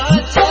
What's